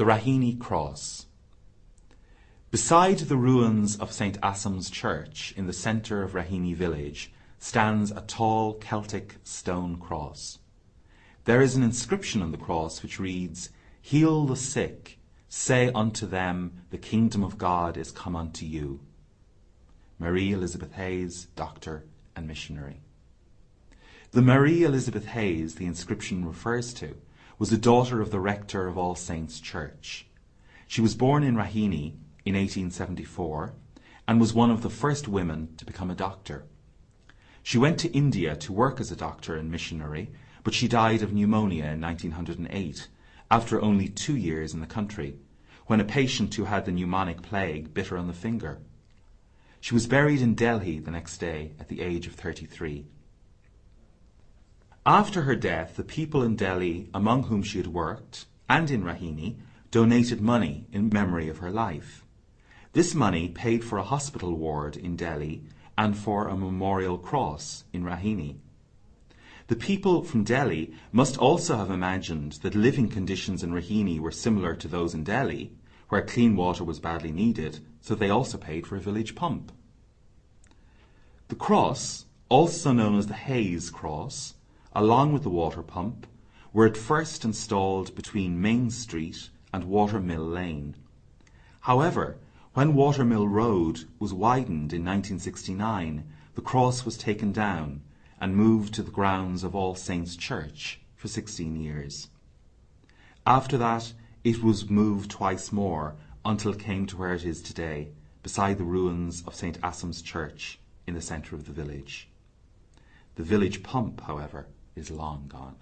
The Raheny Cross Beside the ruins of St. Assam's church in the centre of Raheny village stands a tall Celtic stone cross. There is an inscription on the cross which reads, Heal the sick, say unto them, the kingdom of God is come unto you. Marie Elizabeth Hayes, doctor and missionary. The Marie Elizabeth Hayes the inscription refers to was the daughter of the rector of All Saints Church. She was born in Raheny in 1874 and was one of the first women to become a doctor. She went to India to work as a doctor and missionary, but she died of pneumonia in 1908 after only two years in the country, when a patient who had the pneumonic plague bit her on the finger. She was buried in Delhi the next day at the age of 33. After her death, the people in Delhi among whom she had worked, and in Raheny, donated money in memory of her life. This money paid for a hospital ward in Delhi and for a memorial cross in Raheny. The people from Delhi must also have imagined that living conditions in Raheny were similar to those in Delhi, where clean water was badly needed, so they also paid for a village pump. The cross, also known as the Hayes Cross, along with the water pump, were at first installed between Main Street and Watermill Lane. However, when Watermill Road was widened in 1969, the cross was taken down and moved to the grounds of All Saints Church for 16 years. After that, it was moved twice more until it came to where it is today, beside the ruins of St. Assam's Church in the centre of the village. The village pump, however, is long gone.